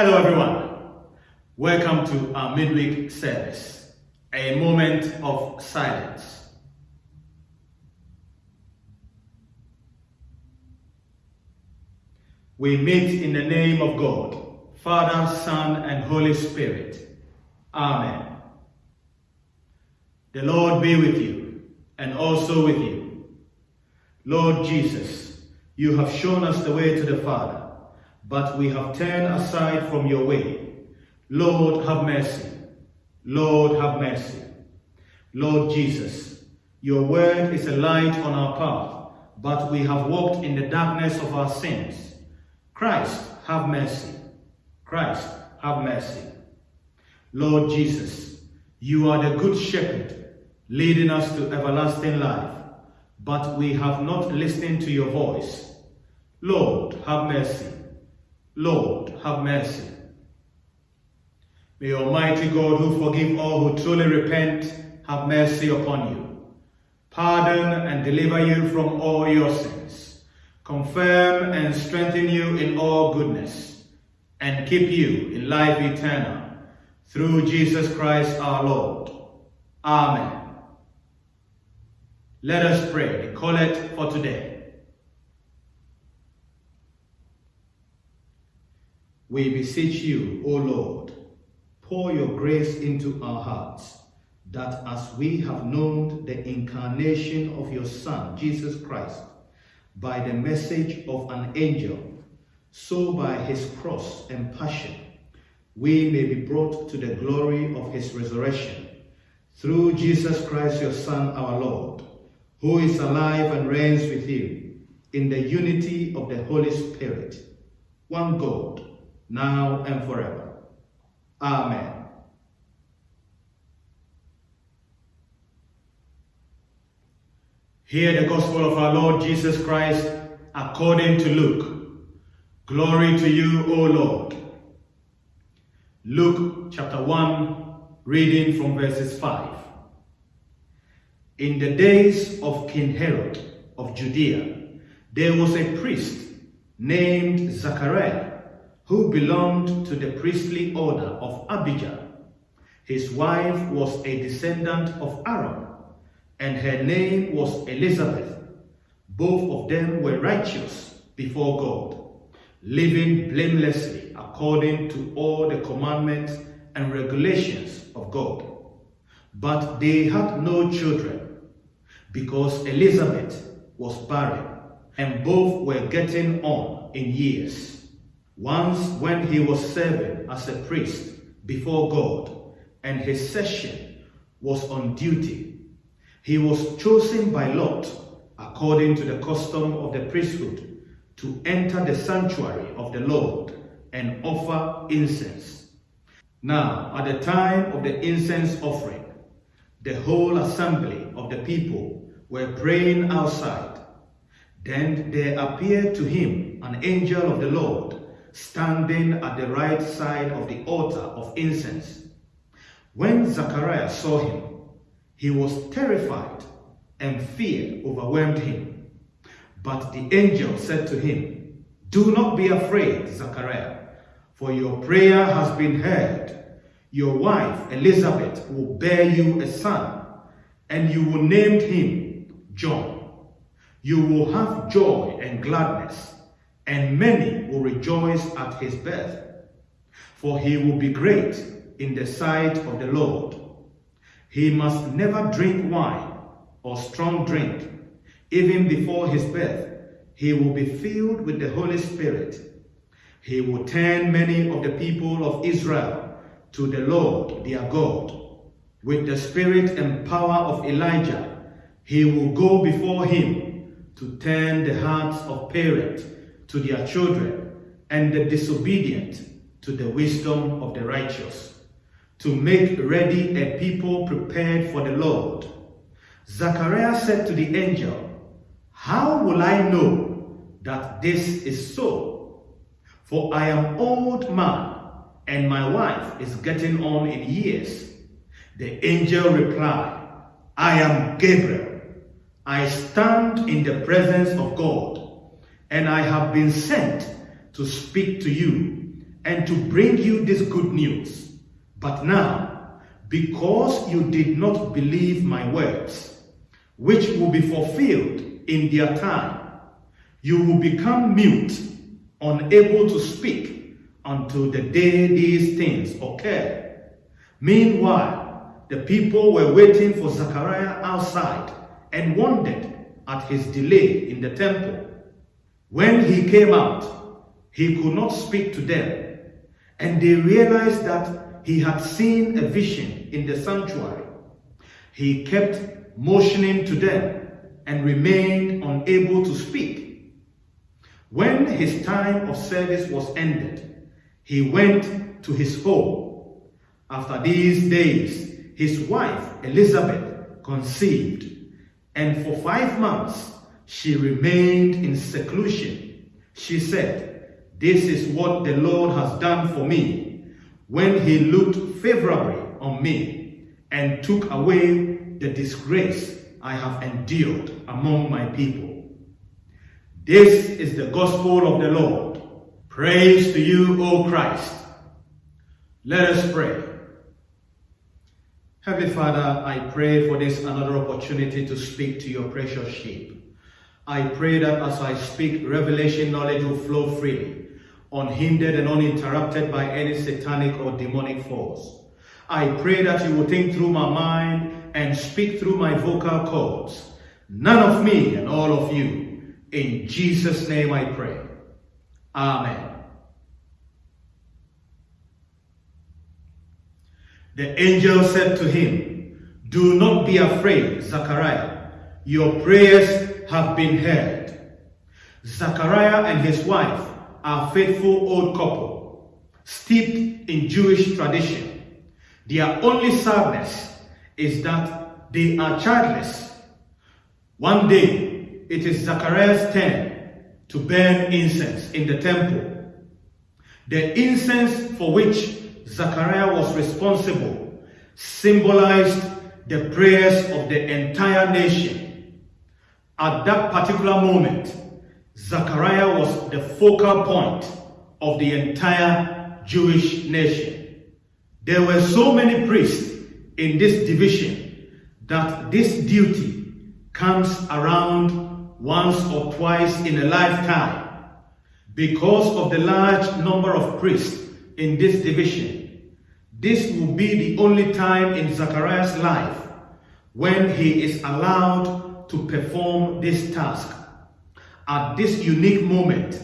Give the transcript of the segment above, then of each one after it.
Hello, everyone. Welcome to our midweek service, a moment of silence. We meet in the name of God, Father, Son, and Holy Spirit. Amen. The Lord be with you, and also with you. Lord Jesus, you have shown us the way to the Father but we have turned aside from your way. Lord, have mercy. Lord, have mercy. Lord Jesus, your word is a light on our path, but we have walked in the darkness of our sins. Christ, have mercy. Christ, have mercy. Lord Jesus, you are the good shepherd, leading us to everlasting life, but we have not listened to your voice. Lord, have mercy. Lord, have mercy. May Almighty God, who forgive all who truly repent, have mercy upon you, pardon and deliver you from all your sins, confirm and strengthen you in all goodness, and keep you in life eternal, through Jesus Christ our Lord. Amen. Let us pray the collect for today. We beseech you, O Lord, pour your grace into our hearts, that as we have known the incarnation of your Son, Jesus Christ, by the message of an angel, so by his cross and passion, we may be brought to the glory of his resurrection, through Jesus Christ, your Son, our Lord, who is alive and reigns with you in the unity of the Holy Spirit, one God, now and forever. Amen. Hear the gospel of our Lord Jesus Christ according to Luke. Glory to you, O Lord. Luke chapter 1, reading from verses 5. In the days of King Herod of Judea, there was a priest named Zachariah who belonged to the priestly order of Abijah. His wife was a descendant of Aaron, and her name was Elizabeth. Both of them were righteous before God, living blamelessly according to all the commandments and regulations of God. But they had no children, because Elizabeth was barren, and both were getting on in years. Once when he was serving as a priest before God and his session was on duty, he was chosen by Lot according to the custom of the priesthood to enter the sanctuary of the Lord and offer incense. Now, at the time of the incense offering, the whole assembly of the people were praying outside. Then there appeared to him an angel of the Lord standing at the right side of the altar of incense. When Zachariah saw him, he was terrified and fear overwhelmed him. But the angel said to him, Do not be afraid, Zachariah, for your prayer has been heard. Your wife Elizabeth will bear you a son, and you will name him John. You will have joy and gladness and many will rejoice at his birth. For he will be great in the sight of the Lord. He must never drink wine or strong drink. Even before his birth, he will be filled with the Holy Spirit. He will turn many of the people of Israel to the Lord their God. With the spirit and power of Elijah, he will go before him to turn the hearts of parents to their children, and the disobedient to the wisdom of the righteous, to make ready a people prepared for the Lord. Zachariah said to the angel, How will I know that this is so? For I am old man, and my wife is getting on in years. The angel replied, I am Gabriel. I stand in the presence of God and I have been sent to speak to you and to bring you this good news. But now, because you did not believe my words, which will be fulfilled in their time, you will become mute, unable to speak until the day these things occur. Meanwhile, the people were waiting for Zechariah outside and wondered at his delay in the temple. When he came out, he could not speak to them, and they realized that he had seen a vision in the sanctuary. He kept motioning to them and remained unable to speak. When his time of service was ended, he went to his home. After these days, his wife Elizabeth conceived, and for five months she remained in seclusion. She said, This is what the Lord has done for me when he looked favorably on me and took away the disgrace I have endured among my people. This is the gospel of the Lord. Praise to you, O Christ. Let us pray. Heavenly Father, I pray for this another opportunity to speak to your precious sheep. I pray that as I speak, revelation knowledge will flow freely, unhindered and uninterrupted by any satanic or demonic force. I pray that you will think through my mind and speak through my vocal cords. None of me and all of you. In Jesus' name I pray. Amen. The angel said to him, Do not be afraid, Zachariah. Your prayers have been heard. Zachariah and his wife are a faithful old couple, steeped in Jewish tradition. Their only sadness is that they are childless. One day, it is Zachariah's turn to burn incense in the temple. The incense for which Zachariah was responsible symbolized the prayers of the entire nation. At that particular moment, Zachariah was the focal point of the entire Jewish nation. There were so many priests in this division that this duty comes around once or twice in a lifetime. Because of the large number of priests in this division, this will be the only time in Zachariah's life when he is allowed to perform this task. At this unique moment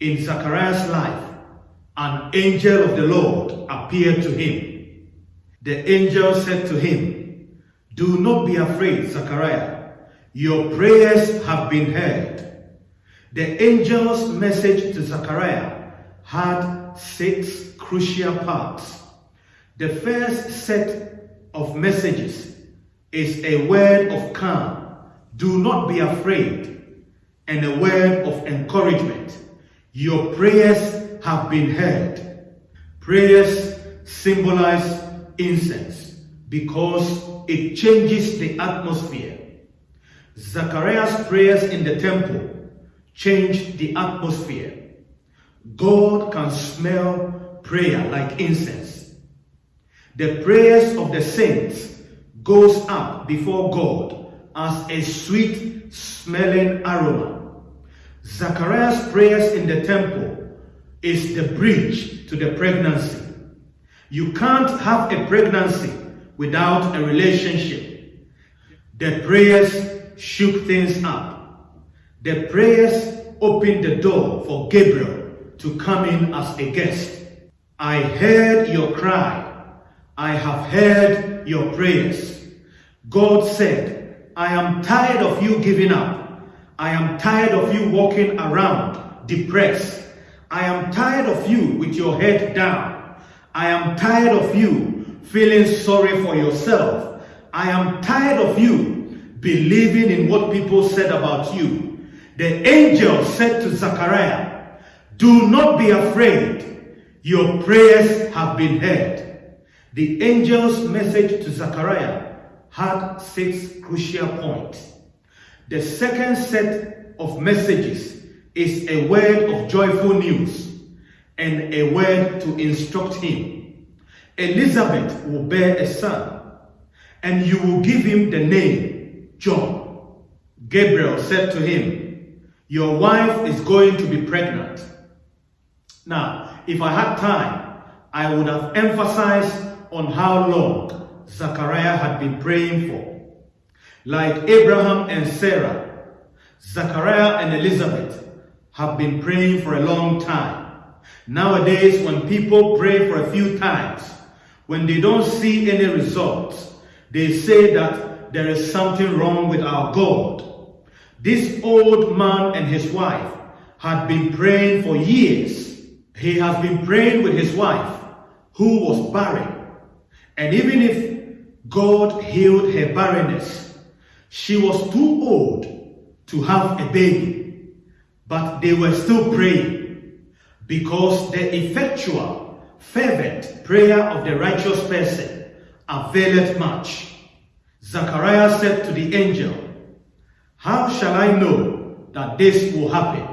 in Zachariah's life, an angel of the Lord appeared to him. The angel said to him, Do not be afraid, Zachariah. Your prayers have been heard. The angel's message to Zachariah had six crucial parts. The first set of messages is a word of calm. Do not be afraid. And a word of encouragement. Your prayers have been heard. Prayers symbolize incense because it changes the atmosphere. Zachariah's prayers in the temple changed the atmosphere. God can smell prayer like incense. The prayers of the saints goes up before God as a sweet smelling aroma. Zachariah's prayers in the temple is the bridge to the pregnancy. You can't have a pregnancy without a relationship. The prayers shook things up. The prayers opened the door for Gabriel to come in as a guest. I heard your cry. I have heard your prayers. God said, I am tired of you giving up. I am tired of you walking around depressed. I am tired of you with your head down. I am tired of you feeling sorry for yourself. I am tired of you believing in what people said about you. The angel said to Zachariah, Do not be afraid. Your prayers have been heard. The angel's message to Zachariah had six crucial points. The second set of messages is a word of joyful news. and a word to instruct him. Elizabeth will bear a son, and you will give him the name John. Gabriel said to him, Your wife is going to be pregnant. Now, if I had time, I would have emphasized on how long Zachariah had been praying for. Like Abraham and Sarah, Zachariah and Elizabeth have been praying for a long time. Nowadays, when people pray for a few times, when they don't see any results, they say that there is something wrong with our God. This old man and his wife had been praying for years. He has been praying with his wife, who was barren. And even if God healed her barrenness, she was too old to have a baby. But they were still praying because the effectual, fervent prayer of the righteous person availeth much. Zachariah said to the angel, How shall I know that this will happen?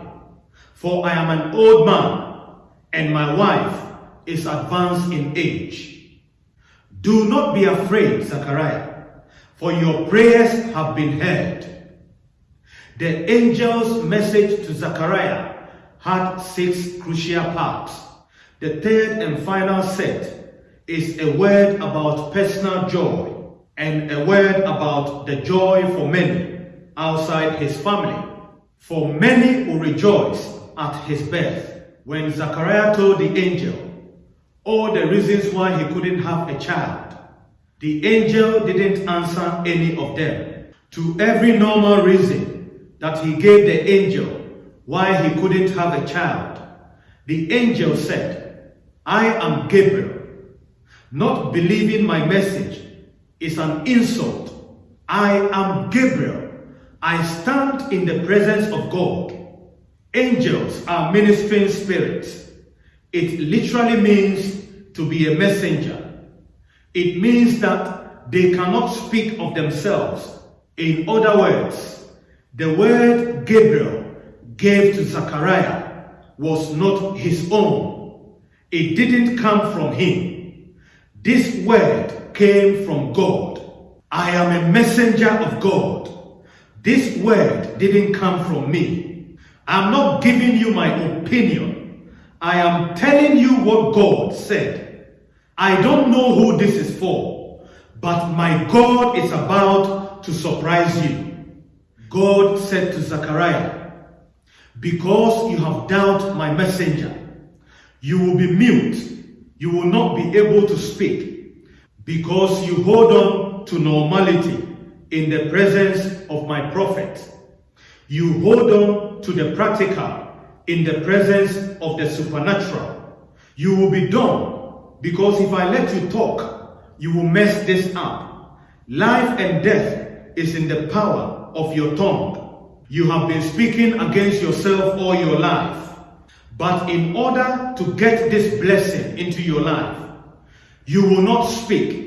For I am an old man, and my wife is advanced in age. Do not be afraid, Zachariah, for your prayers have been heard. The angel's message to Zachariah had six crucial parts. The third and final set is a word about personal joy and a word about the joy for many outside his family. For many will rejoice at his birth. When Zachariah told the angel all the reasons why he couldn't have a child, the angel didn't answer any of them. To every normal reason that he gave the angel why he couldn't have a child, the angel said, I am Gabriel. Not believing my message is an insult. I am Gabriel. I stand in the presence of God. Angels are ministering spirits. It literally means to be a messenger. It means that they cannot speak of themselves. In other words, the word Gabriel gave to Zachariah was not his own. It didn't come from him. This word came from God. I am a messenger of God. This word didn't come from me. I'm not giving you my opinion. I am telling you what God said. I don't know who this is for, but my God is about to surprise you. God said to Zachariah, because you have doubted my messenger, you will be mute. You will not be able to speak because you hold on to normality in the presence of my prophet. You hold on to the practical in the presence of the supernatural. You will be dumb because if I let you talk, you will mess this up. Life and death is in the power of your tongue. You have been speaking against yourself all your life. But in order to get this blessing into your life, you will not speak.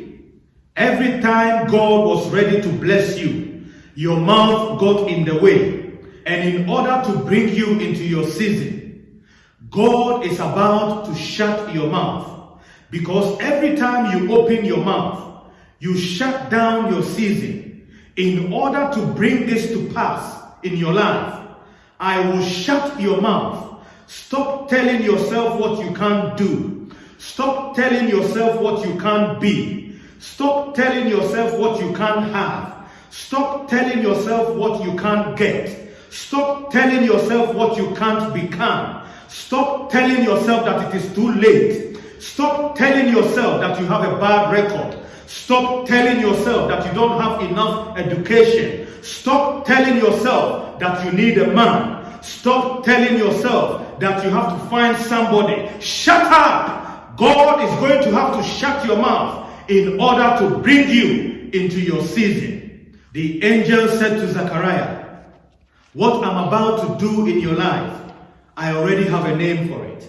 Every time God was ready to bless you, your mouth got in the way. And in order to bring you into your season, God is about to shut your mouth. Because every time you open your mouth, you shut down your season. In order to bring this to pass, in your life. I will shut your mouth. Stop telling yourself what you can't do. Stop telling yourself what you can't be. Stop telling yourself what you can't have. Stop telling yourself what you can't get. Stop telling yourself what you can't become. Stop telling yourself that it is too late. Stop telling yourself that you have a bad record. Stop telling yourself that you don't have enough education. Stop telling yourself that you need a man. Stop telling yourself that you have to find somebody. Shut up! God is going to have to shut your mouth in order to bring you into your season. The angel said to Zechariah, What I'm about to do in your life, I already have a name for it.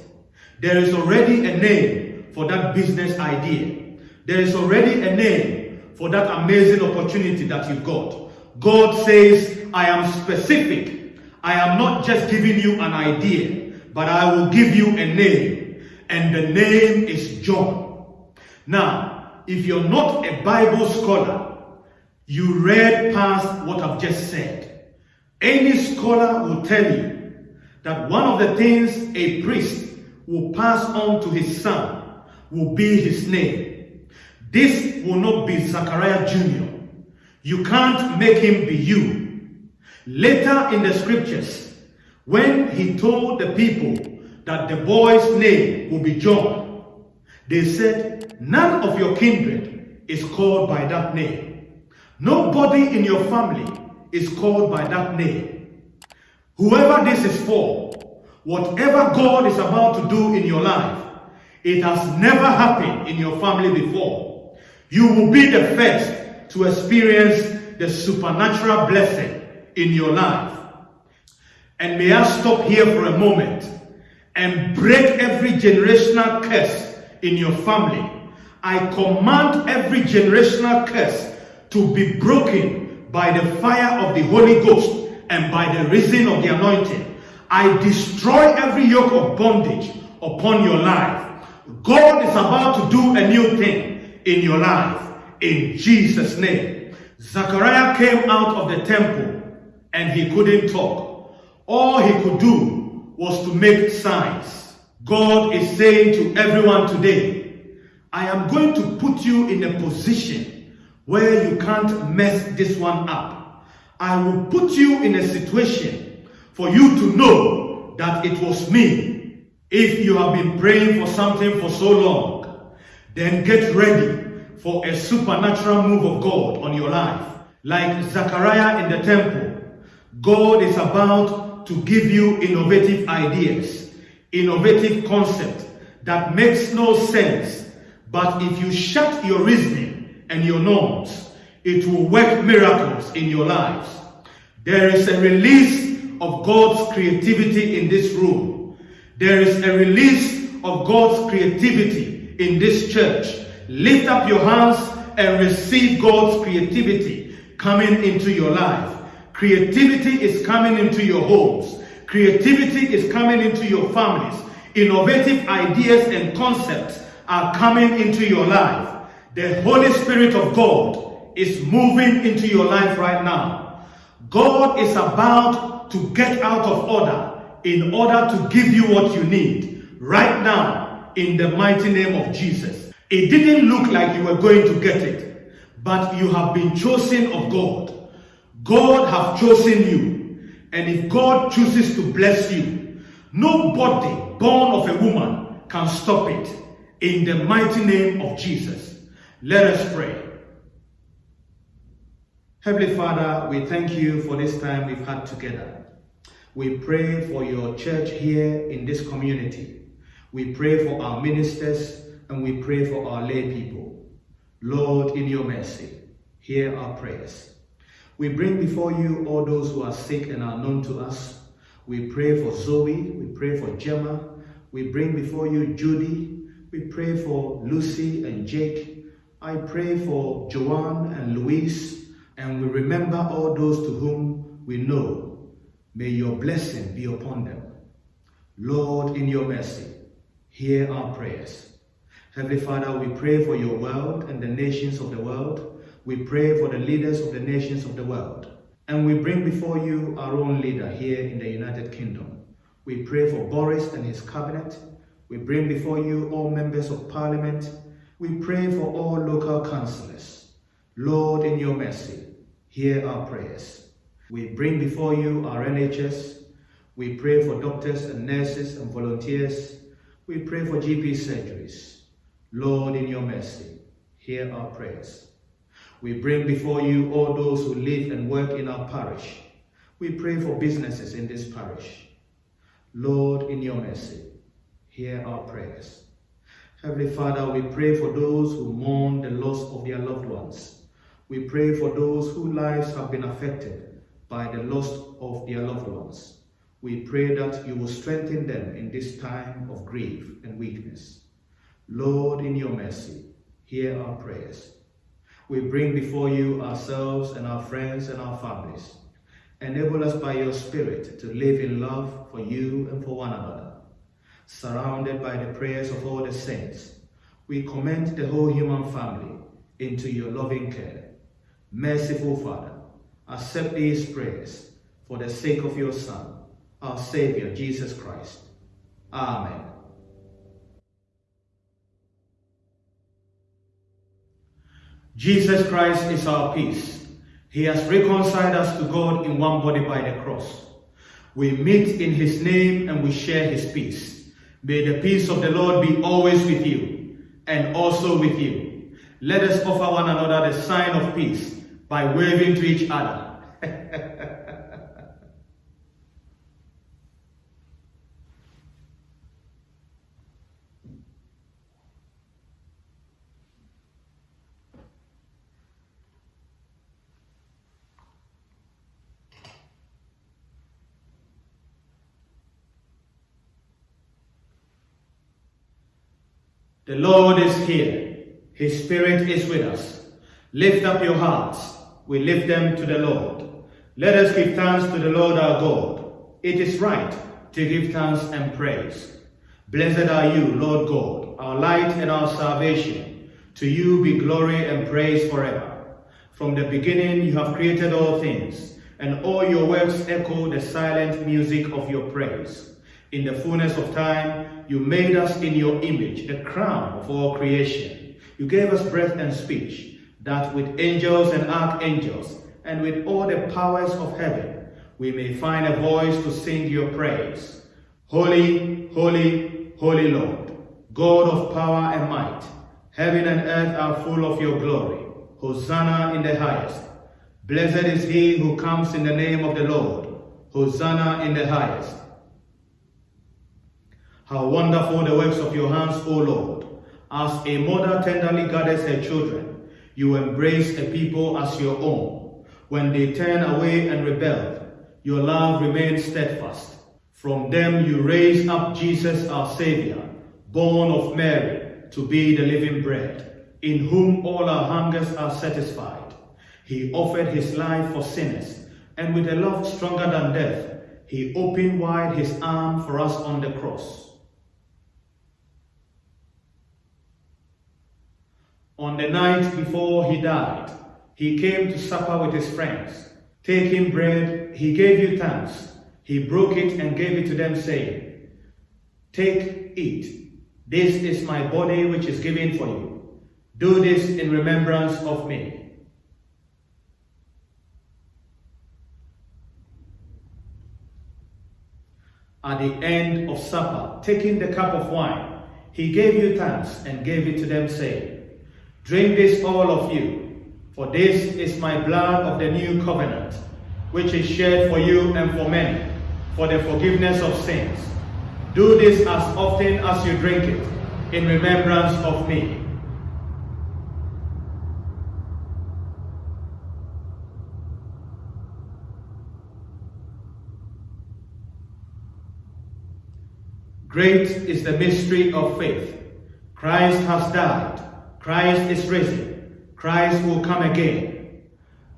There is already a name for that business idea. There is already a name for that amazing opportunity that you've got. God says, I am specific. I am not just giving you an idea, but I will give you a name. and the name is John. Now, if you're not a Bible scholar, you read past what I've just said. Any scholar will tell you that one of the things a priest will pass on to his son will be his name. This will not be Zachariah Jr. You can't make him be you. Later in the scriptures, when he told the people that the boy's name will be John, they said, None of your kindred is called by that name. Nobody in your family is called by that name. Whoever this is for, whatever God is about to do in your life, it has never happened in your family before. You will be the first to experience the supernatural blessing in your life. And may I stop here for a moment and break every generational curse in your family. I command every generational curse to be broken by the fire of the Holy Ghost and by the reason of the anointing. I destroy every yoke of bondage upon your life. God is about to do a new thing in your life in Jesus' name. Zachariah came out of the temple and he couldn't talk. All he could do was to make signs. God is saying to everyone today, I am going to put you in a position where you can't mess this one up. I will put you in a situation for you to know that it was me if you have been praying for something for so long, then get ready for a supernatural move of God on your life. Like Zachariah in the temple, God is about to give you innovative ideas, innovative concept that makes no sense. But if you shut your reasoning and your norms, it will work miracles in your lives. There is a release of God's creativity in this room. There is a release of God's creativity in this church. Lift up your hands and receive God's creativity coming into your life. Creativity is coming into your homes. Creativity is coming into your families. Innovative ideas and concepts are coming into your life. The Holy Spirit of God is moving into your life right now. God is about to get out of order in order to give you what you need right now in the mighty name of Jesus. It didn't look like you were going to get it, but you have been chosen of God. God have chosen you. And if God chooses to bless you, nobody born of a woman can stop it. In the mighty name of Jesus. Let us pray. Heavenly Father, we thank you for this time we've had together. We pray for your church here in this community. We pray for our ministers and we pray for our lay people. Lord, in your mercy, hear our prayers. We bring before you all those who are sick and are known to us. We pray for Zoe, we pray for Gemma, we bring before you Judy, we pray for Lucy and Jake. I pray for Joanne and Louise, and we remember all those to whom we know May your blessing be upon them. Lord, in your mercy, hear our prayers. Heavenly Father, we pray for your world and the nations of the world. We pray for the leaders of the nations of the world. And we bring before you our own leader here in the United Kingdom. We pray for Boris and his cabinet. We bring before you all members of parliament. We pray for all local councillors. Lord, in your mercy, hear our prayers. We bring before you our NHS. We pray for doctors and nurses and volunteers. We pray for GP surgeries. Lord, in your mercy, hear our prayers. We bring before you all those who live and work in our parish. We pray for businesses in this parish. Lord, in your mercy, hear our prayers. Heavenly Father, we pray for those who mourn the loss of their loved ones. We pray for those whose lives have been affected by the loss of their loved ones. We pray that you will strengthen them in this time of grief and weakness. Lord, in your mercy, hear our prayers. We bring before you ourselves and our friends and our families. Enable us by your Spirit to live in love for you and for one another. Surrounded by the prayers of all the saints, we commend the whole human family into your loving care. Merciful Father, accept these prayers for the sake of your Son, our Savior, Jesus Christ. Amen. Jesus Christ is our peace. He has reconciled us to God in one body by the cross. We meet in his name and we share his peace. May the peace of the Lord be always with you and also with you. Let us offer one another the sign of peace by waving to each other. The Lord is here. His Spirit is with us. Lift up your hearts. We lift them to the Lord. Let us give thanks to the Lord our God. It is right to give thanks and praise. Blessed are you, Lord God, our light and our salvation. To you be glory and praise forever. From the beginning you have created all things, and all your works echo the silent music of your praise. In the fullness of time, you made us in your image, the crown of all creation. You gave us breath and speech, that with angels and archangels, and with all the powers of heaven, we may find a voice to sing your praise. Holy, holy, holy Lord, God of power and might, heaven and earth are full of your glory. Hosanna in the highest. Blessed is he who comes in the name of the Lord. Hosanna in the highest. How wonderful the works of your hands, O Lord. As a mother tenderly gathers her children, you embrace a people as your own. When they turn away and rebel, your love remains steadfast. From them you raise up Jesus our Savior, born of Mary, to be the living bread, in whom all our hungers are satisfied. He offered his life for sinners, and with a love stronger than death, he opened wide his arm for us on the cross. On the night before he died, he came to supper with his friends. Taking bread, he gave you thanks. He broke it and gave it to them, saying, Take, eat. This is my body which is given for you. Do this in remembrance of me. At the end of supper, taking the cup of wine, he gave you thanks and gave it to them, saying, Drink this, all of you, for this is my blood of the new covenant, which is shed for you and for many, for the forgiveness of sins. Do this as often as you drink it, in remembrance of me. Great is the mystery of faith. Christ has died Christ is risen. Christ will come again.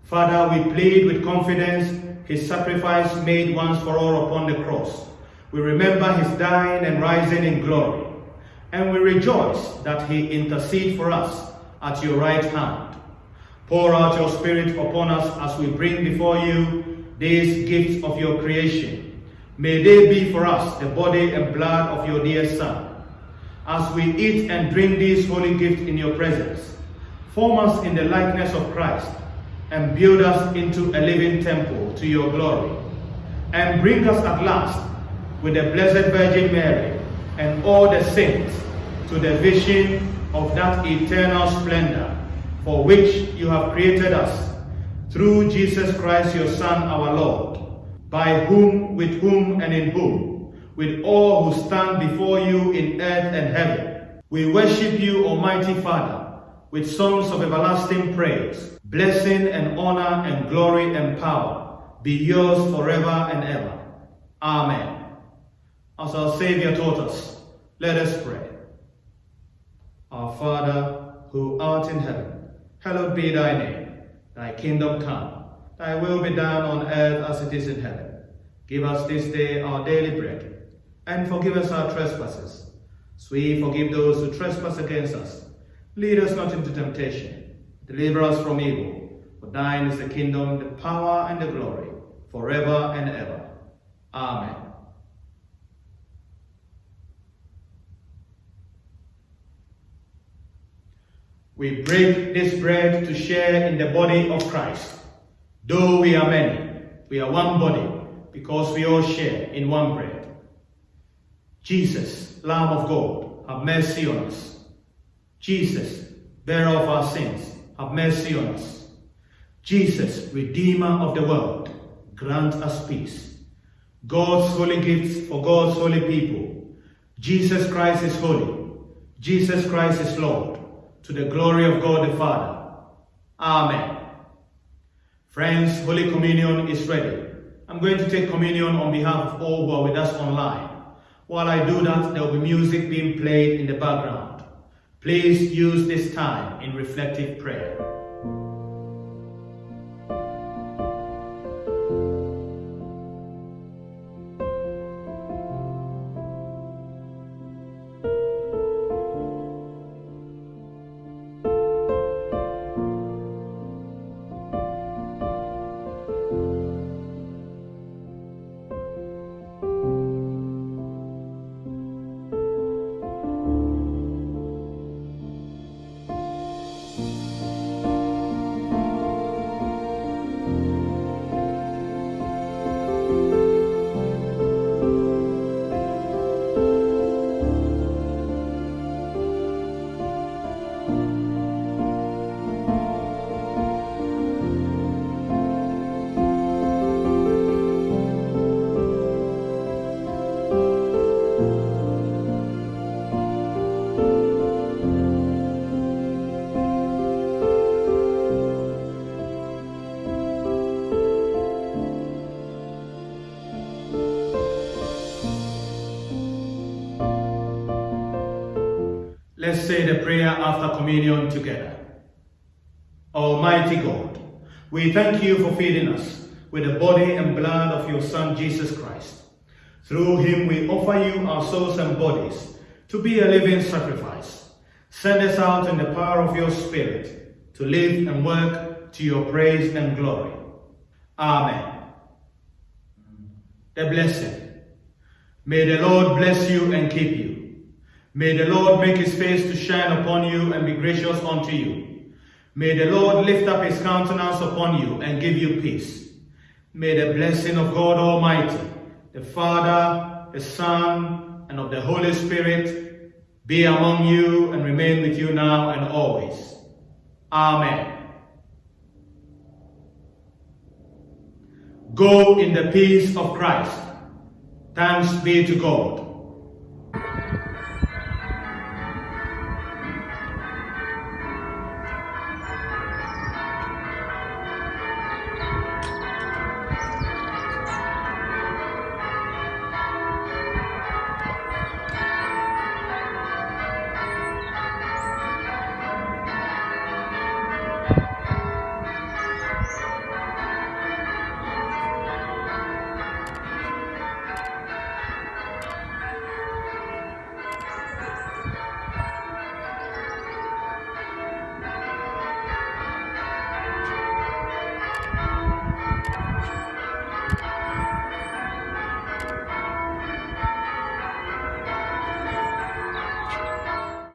Father, we plead with confidence his sacrifice made once for all upon the cross. We remember his dying and rising in glory. And we rejoice that he intercedes for us at your right hand. Pour out your spirit upon us as we bring before you these gifts of your creation. May they be for us the body and blood of your dear Son as we eat and drink these holy gifts in your presence. Form us in the likeness of Christ and build us into a living temple to your glory. And bring us at last with the Blessed Virgin Mary and all the saints to the vision of that eternal splendor for which you have created us through Jesus Christ your Son our Lord, by whom, with whom, and in whom with all who stand before you in earth and heaven. We worship you, Almighty Father, with songs of everlasting praise. Blessing and honor and glory and power be yours forever and ever. Amen. As our Savior taught us, let us pray. Our Father, who art in heaven, hallowed be thy name. Thy kingdom come, thy will be done on earth as it is in heaven. Give us this day our daily bread and forgive us our trespasses, as we forgive those who trespass against us. Lead us not into temptation, deliver us from evil. For thine is the kingdom, the power, and the glory, forever and ever. Amen. We break this bread to share in the body of Christ. Though we are many, we are one body because we all share in one bread. Jesus, Lamb of God, have mercy on us. Jesus, bearer of our sins, have mercy on us. Jesus, Redeemer of the world, grant us peace. God's holy gifts for God's holy people. Jesus Christ is holy. Jesus Christ is Lord to the glory of God the Father. Amen. Friends, Holy Communion is ready. I'm going to take communion on behalf of all who are with us online. While I do that, there will be music being played in the background. Please use this time in reflective prayer. Let's say the prayer after communion together. Almighty God, we thank you for feeding us with the body and blood of your Son, Jesus Christ. Through him we offer you our souls and bodies to be a living sacrifice. Send us out in the power of your Spirit to live and work to your praise and glory. Amen. The blessing. May the Lord bless you and keep you. May the Lord make his face to shine upon you and be gracious unto you. May the Lord lift up his countenance upon you and give you peace. May the blessing of God Almighty, the Father, the Son, and of the Holy Spirit be among you and remain with you now and always. Amen. Go in the peace of Christ. Thanks be to God.